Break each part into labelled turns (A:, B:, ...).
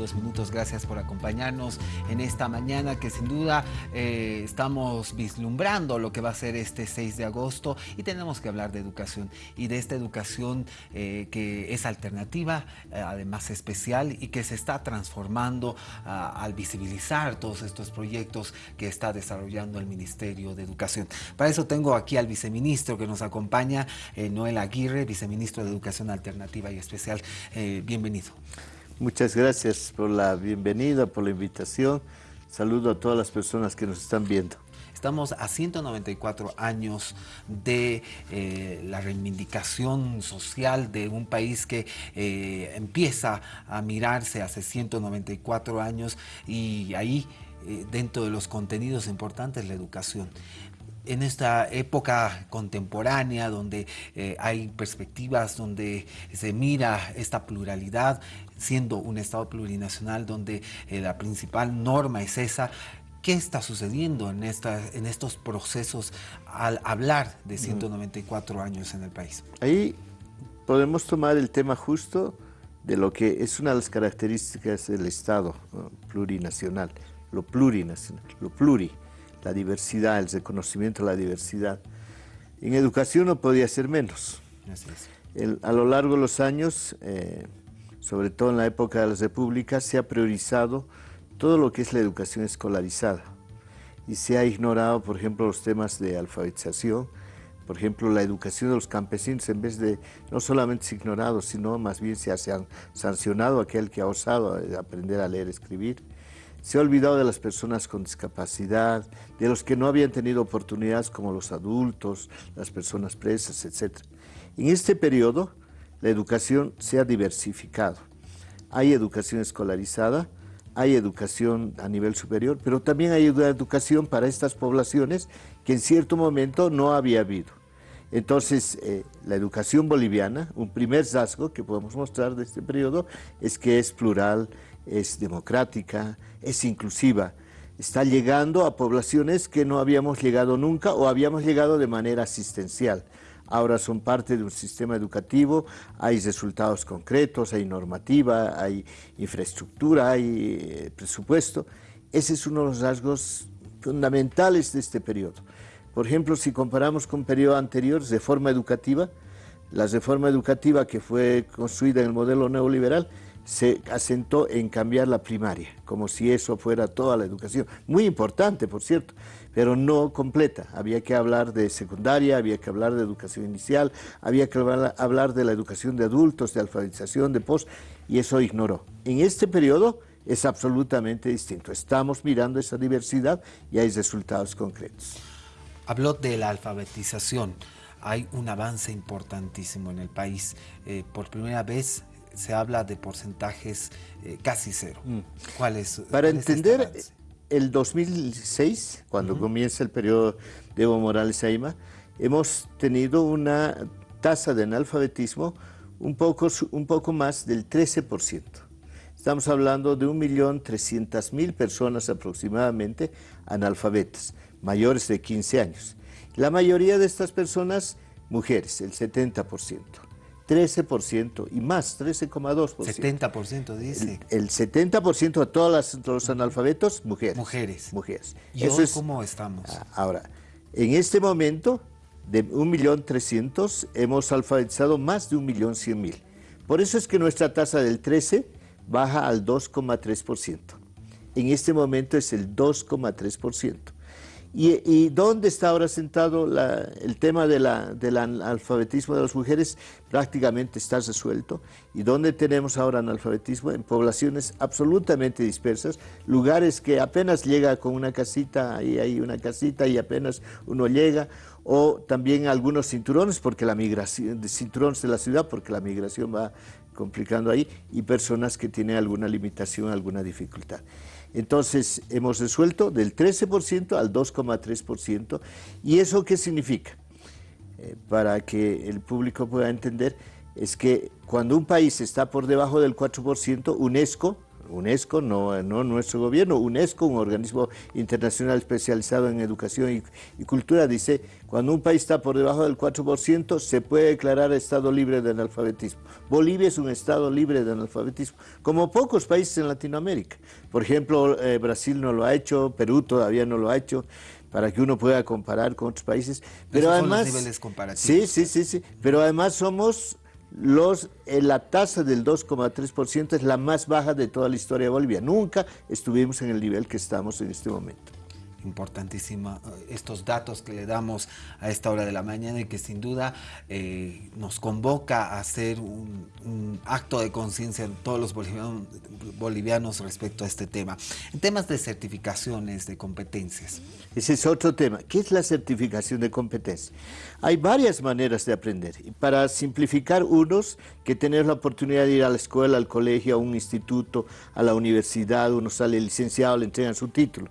A: 22 minutos. Gracias por acompañarnos en esta mañana que sin duda eh, estamos vislumbrando lo que va a ser este 6 de agosto y tenemos que hablar de educación y de esta educación eh, que es alternativa, eh, además especial y que se está transformando ah, al visibilizar todos estos proyectos que está desarrollando el Ministerio de Educación. Para eso tengo aquí al viceministro que nos acompaña, Noel Aguirre, viceministro de Educación Alternativa y Especial. bienvenido.
B: Muchas gracias por la bienvenida, por la invitación. Saludo a todas las personas que nos están viendo.
A: Estamos a 194 años de eh, la reivindicación social de un país que eh, empieza a mirarse hace 194 años y ahí eh, dentro de los contenidos importantes la educación en esta época contemporánea donde hay perspectivas, donde se mira esta pluralidad, siendo un Estado plurinacional donde la principal norma es esa, ¿Qué está sucediendo en, esta, en estos procesos al hablar de 194 años en el país?
B: Ahí podemos tomar el tema justo de lo que es una de las características del Estado plurinacional, lo plurinacional, lo pluri, la diversidad, el reconocimiento de la diversidad. En educación no podía ser menos. a lo largo de los años, eh, sobre todo en la época de las repúblicas, se ha priorizado todo lo que es la educación escolarizada. Y se ha ignorado, por ejemplo, los temas de alfabetización, por ejemplo, la educación de los campesinos, en vez de, no solamente se ha ignorado, sino más bien se ha sancionado aquel que ha osado aprender a leer y escribir. Se ha olvidado de las personas con discapacidad, de los que no habían tenido oportunidades como los adultos, las personas presas, etc. En este periodo, la educación se ha diversificado. Hay educación escolarizada, hay educación a nivel superior, pero también hay educación para estas poblaciones que en cierto momento no había habido. Entonces, eh, la educación boliviana, un primer rasgo que podemos mostrar de este periodo es que es plural, es democrática, es inclusiva. Está llegando a poblaciones que no habíamos llegado nunca o habíamos llegado de manera asistencial ahora son parte de un sistema educativo, hay resultados concretos, hay normativa, hay infraestructura, hay eh, presupuesto. Ese es uno de los rasgos fundamentales de este periodo. Por ejemplo, si comparamos con periodo anterior, reforma educativa, la reforma educativa que fue construida en el modelo neoliberal se asentó en cambiar la primaria, como si eso fuera toda la educación. Muy importante, por cierto, pero no completa. Había que hablar de secundaria, había que hablar de educación inicial, había que hablar de la educación de adultos, de alfabetización, de post, y eso ignoró. En este periodo es absolutamente distinto. Estamos mirando esa diversidad y hay resultados concretos.
A: Habló de la alfabetización. Hay un avance importantísimo en el país. Eh, por primera vez se habla de porcentajes eh, casi cero. Mm.
B: ¿Cuál es? Para entender el 2006, cuando comienza el periodo de Evo Morales Aima, hemos tenido una tasa de analfabetismo un poco, un poco más del 13%. Estamos hablando de 1.300.000 personas aproximadamente analfabetas, mayores de 15 años. La mayoría de estas personas, mujeres, el 70%. 13% y más, 13,2%.
A: 70% dice.
B: El, 70% de todos los analfabetos, mujeres.
A: Mujeres.
B: Mujeres.
A: ¿Y Eso es, cómo estamos? Ah,
B: ahora, en este momento, de 1.300.000, hemos alfabetizado más de 1.100.000. Por eso es que nuestra tasa del 13 baja al 2,3%. En este momento es el 2,3%. ¿Y, dónde está ahora sentado el tema del analfabetismo de las mujeres? Prácticamente está resuelto. ¿Y dónde tenemos ahora analfabetismo? En poblaciones absolutamente dispersas, lugares que apenas llega con una casita, ahí hay una casita y apenas uno llega, o también algunos cinturones, porque la migración, de cinturones de la ciudad, porque la migración va complicando ahí, y personas que tienen alguna limitación, alguna dificultad. Entonces, hemos resuelto del 13% al 2,3%. ¿Y eso qué significa? Eh, para que el público pueda entender, es que cuando un país está por debajo del 4%, UNESCO, UNESCO, no, no nuestro gobierno, UNESCO, un organismo internacional especializado en educación y, cultura, dice, cuando un país está por debajo del 4%, se puede declarar estado libre de analfabetismo. Bolivia es un estado libre de analfabetismo, como pocos países en Latinoamérica. Por ejemplo, eh, Brasil no lo ha hecho, Perú todavía no lo ha hecho para que uno pueda comparar con otros países. Pero además,
A: son los niveles comparativos.
B: Sí, sí, sí, sí. Pero además somos los, eh, la tasa del 2,3% es la más baja de toda la historia de Bolivia. Nunca estuvimos en el nivel que estamos en este momento
A: importantísima eh, estos datos que le damos a esta hora de la mañana y que sin duda eh, nos convoca a hacer un, acto de conciencia en todos los bolivianos, respecto a este tema. En temas de certificaciones, de competencias.
B: Ese es otro tema. ¿Qué es la certificación de competencia? Hay varias maneras de aprender. Para simplificar unos, que tener la oportunidad de ir a la escuela, al colegio, a un instituto, a la universidad, uno sale licenciado, le entregan su título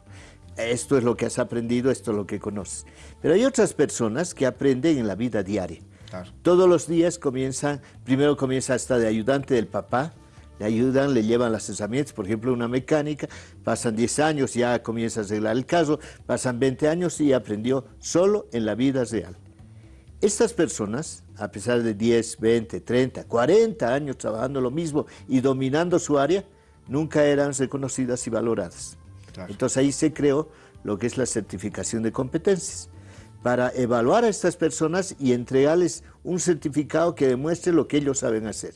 B: esto es lo que has aprendido, esto es lo que conoces. Pero hay otras personas que aprenden en la vida diaria. Todos los días comienzan, primero comienza hasta de ayudante del papá, le ayudan, le llevan las herramientas, por ejemplo, una mecánica, pasan 10 años, ya comienza a arreglar el caso, pasan 20 años y aprendió solo en la vida real. Estas personas, a pesar de 10, 20, 30, 40 años trabajando lo mismo y dominando su área, nunca eran reconocidas y valoradas. Entonces ahí se creó lo que es la certificación de competencias para evaluar a estas personas y entregarles un certificado que demuestre lo que ellos saben hacer.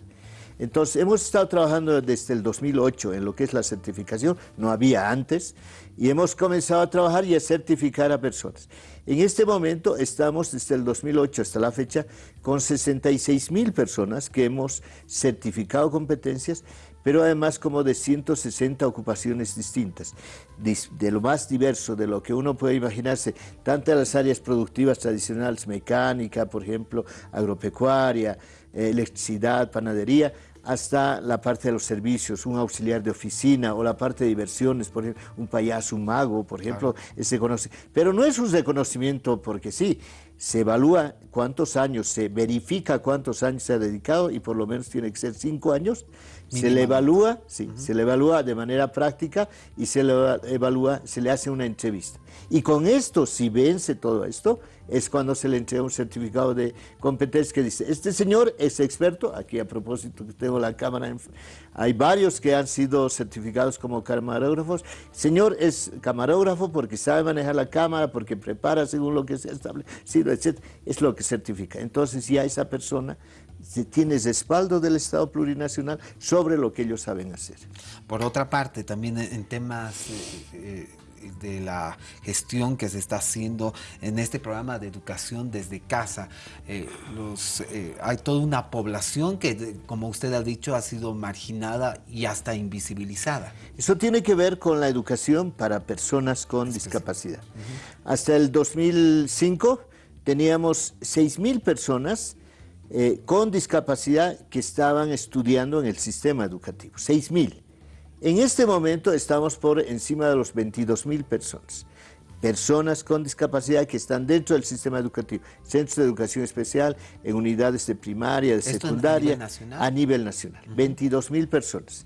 B: Entonces, hemos estado trabajando desde el 2008 en lo que es la certificación, no había antes, y hemos comenzado a trabajar y a certificar a personas. En este momento estamos desde el 2008 hasta la fecha con 66 mil personas que hemos certificado competencias pero además como de 160 ocupaciones distintas, de, lo más diverso, de lo que uno puede imaginarse, tanto las áreas productivas tradicionales, mecánica, por ejemplo, agropecuaria, electricidad, panadería, hasta la parte de los servicios, un auxiliar de oficina o la parte de diversiones, por ejemplo, un payaso, un mago, por ejemplo, se conoce. Pero no es un reconocimiento porque sí, se evalúa cuántos años, se verifica cuántos años se ha dedicado y por lo menos tiene que ser cinco años se le evalúa, sí, se le evalúa de manera práctica y se le evalúa, se le hace una entrevista. Y con esto, si vence todo esto, es cuando se le entrega un certificado de competencia que dice, este señor es experto, aquí a propósito tengo la cámara, hay varios que han sido certificados como camarógrafos, señor es camarógrafo porque sabe manejar la cámara, porque prepara según lo que se ha establecido, etc. Es lo que certifica. Entonces ya esa persona tiene respaldo del Estado plurinacional sobre lo que ellos saben hacer.
A: Por otra parte, también en temas eh, eh, de la gestión que se está haciendo en este programa de educación desde casa, eh, hay toda una población que, como usted ha dicho, ha sido marginada y hasta invisibilizada.
B: Eso tiene que ver con la educación para personas con discapacidad. Hasta el 2005 teníamos 6.000 personas eh, con discapacidad que estaban estudiando en el sistema educativo, 6.000. En este momento estamos por encima de los 22.000 personas. Personas con discapacidad que están dentro del sistema educativo, centros de educación especial, en unidades de primaria, de secundaria, a nivel nacional, 22.000 personas.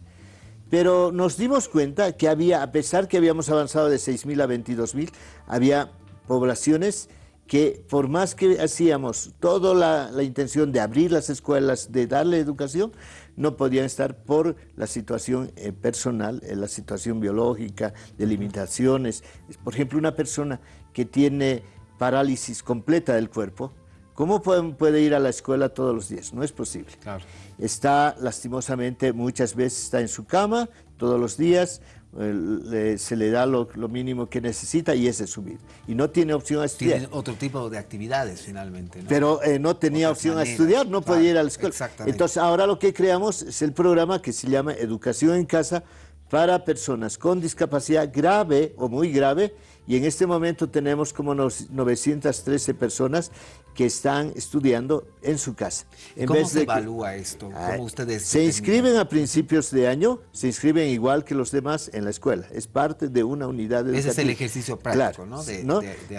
B: Pero nos dimos cuenta que había, a pesar que habíamos avanzado de 6.000 a 22.000, había poblaciones que por más que hacíamos toda la, intención de abrir las escuelas, de darle educación, no podían estar por la situación eh, personal, eh, la situación biológica, de limitaciones. Por ejemplo, una persona que tiene parálisis completa del cuerpo, ¿cómo puede, puede ir a la escuela todos los días? No es posible. Está lastimosamente, muchas veces está en su cama todos los días, se le da lo, mínimo que necesita y ese es su vida. Y no tiene opción a estudiar.
A: Tiene otro tipo de actividades finalmente.
B: Pero eh, no tenía opción a estudiar, no podía ir a la escuela. Entonces ahora lo que creamos es el programa que se llama Educación en Casa para personas con discapacidad grave o muy grave y en este momento tenemos como 913 personas que están estudiando en su casa.
A: ¿Cómo se evalúa esto?
B: ¿Cómo ustedes se inscriben a principios de año, se inscriben igual que los demás en la escuela. Es parte de una unidad educativa.
A: Ese es el ejercicio práctico, ¿no?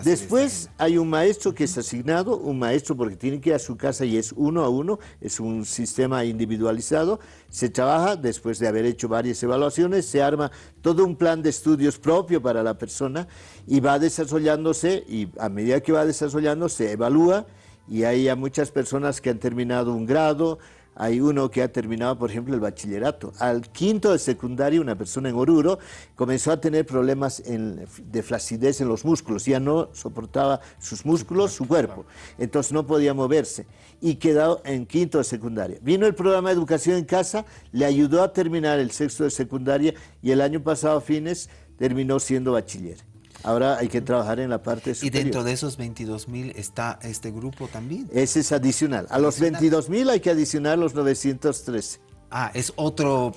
B: Después hay un maestro que es asignado, un maestro porque tiene que ir a su casa y es uno a uno, es un sistema individualizado. Se trabaja después de haber hecho varias evaluaciones, se arma todo un plan de estudios propio para la persona y va desarrollándose y a medida que va desarrollando se evalúa y hay muchas personas que han terminado un grado, hay uno que ha terminado, por ejemplo, el bachillerato. Al quinto de secundaria, una persona en Oruro comenzó a tener problemas de flacidez en los músculos, ya no soportaba sus músculos, su cuerpo, entonces no podía moverse y quedó en quinto de secundaria. Vino el programa de educación en casa, le ayudó a terminar el sexto de secundaria y el año pasado, a fines, terminó siendo bachiller. Ahora hay que trabajar en la parte superior.
A: ¿Y dentro de esos 22 mil está este grupo también?
B: Ese es adicional. A los 22 mil hay que adicionar los 913.
A: Ah, es otro,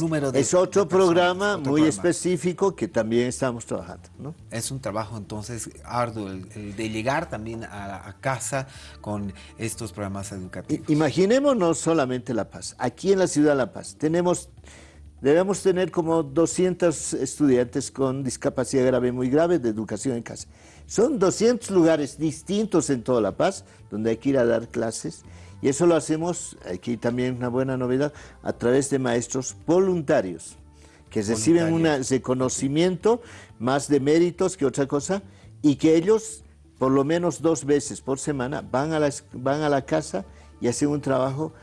A: número de
B: Es otro programa muy específico que también estamos trabajando. ¿no?
A: Es un trabajo entonces arduo el, de llegar también a, a, casa con estos programas educativos.
B: Imaginémonos solamente La Paz. Aquí en la ciudad de La Paz tenemos Debemos tener como 200 estudiantes con discapacidad grave, muy grave, de educación en casa. Son 200 lugares distintos en toda La Paz, donde hay que ir a dar clases, y eso lo hacemos, aquí también una buena novedad, a través de maestros voluntarios, que reciben un reconocimiento más de méritos que otra cosa, y que ellos, por lo menos dos veces por semana, van a la, van a la casa y hacen un trabajo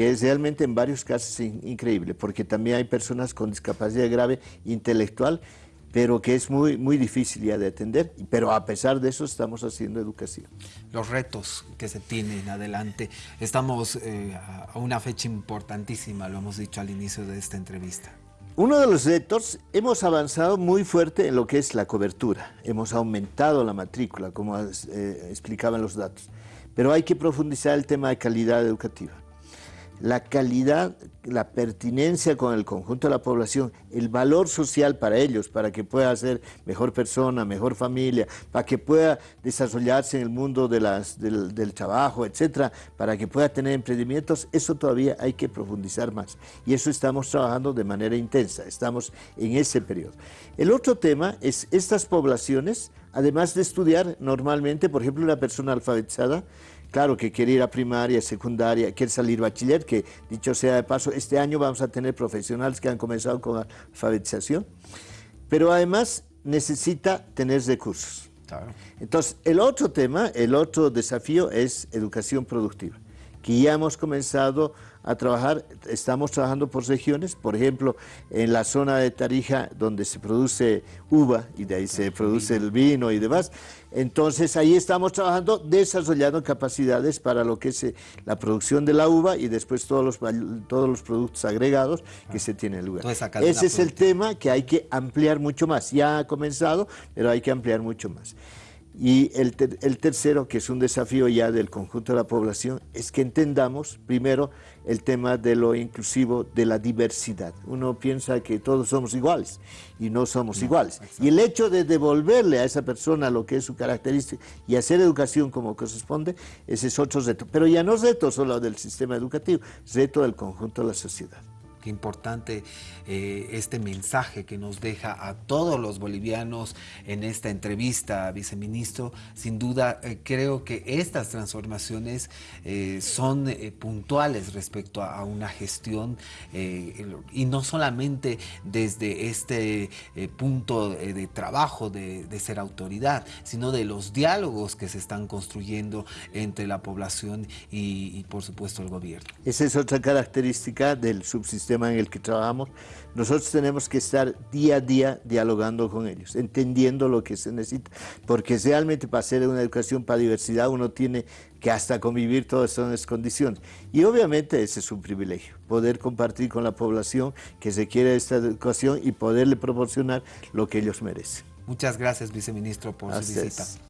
B: que es realmente en varios casos increíble, porque también hay personas con discapacidad grave intelectual, pero que es muy, muy difícil ya de atender, pero a pesar de eso estamos haciendo educación.
A: Los retos que se tienen adelante, estamos eh, a una fecha importantísima, lo hemos dicho al inicio de esta entrevista.
B: Uno de los retos, hemos avanzado muy fuerte en lo que es la cobertura, hemos aumentado la matrícula, como eh, explicaban los datos, pero hay que profundizar el tema de calidad educativa la calidad, la pertinencia con el conjunto de la población, el valor social para ellos, para que pueda ser mejor persona, mejor familia, para que pueda desarrollarse en el mundo del, del, trabajo, etcétera, para que pueda tener emprendimientos, eso todavía hay que profundizar más. Y eso estamos trabajando de manera intensa, estamos en ese periodo. El otro tema es estas poblaciones, además de estudiar normalmente, por ejemplo, una persona alfabetizada, claro que quiere ir a primaria, secundaria, quiere salir bachiller, que dicho sea de paso, este año vamos a tener profesionales que han comenzado con alfabetización, pero además necesita tener recursos. Entonces, el otro tema, el otro desafío es educación productiva, que ya hemos comenzado a trabajar, estamos trabajando por regiones, por ejemplo, en la zona de Tarija, donde se produce uva y de ahí se produce el vino y demás, entonces ahí estamos trabajando, desarrollando capacidades para lo que es eh, la producción de la uva y después todos los, todos los productos agregados que se tienen lugar. Ese es el tema que hay que ampliar mucho más, ya ha comenzado, pero hay que ampliar mucho más. Y el, el, tercero, que es un desafío ya del conjunto de la población, es que entendamos primero el tema de lo inclusivo, de la diversidad. Uno piensa que todos somos iguales y no somos iguales. Y el hecho de devolverle a esa persona lo que es su característica y hacer educación como corresponde, ese es otro reto. Pero ya no es reto solo del sistema educativo, es reto del conjunto de la sociedad.
A: Qué importante eh, este mensaje que nos deja a todos los bolivianos en esta entrevista, viceministro. Sin duda, eh, creo que estas transformaciones eh, son puntuales respecto a, una gestión y no solamente desde este punto de trabajo de, ser autoridad, sino de los diálogos que se están construyendo entre la población y, y por supuesto, el gobierno.
B: Esa es otra característica del subsistema en el que trabajamos, nosotros tenemos que estar día a día dialogando con ellos, entendiendo lo que se necesita, porque realmente para hacer una educación para diversidad uno tiene que hasta convivir todas esas condiciones. Y obviamente ese es un privilegio, poder compartir con la población que se quiere esta educación y poderle proporcionar lo que ellos merecen.
A: Muchas gracias, viceministro, por su visita.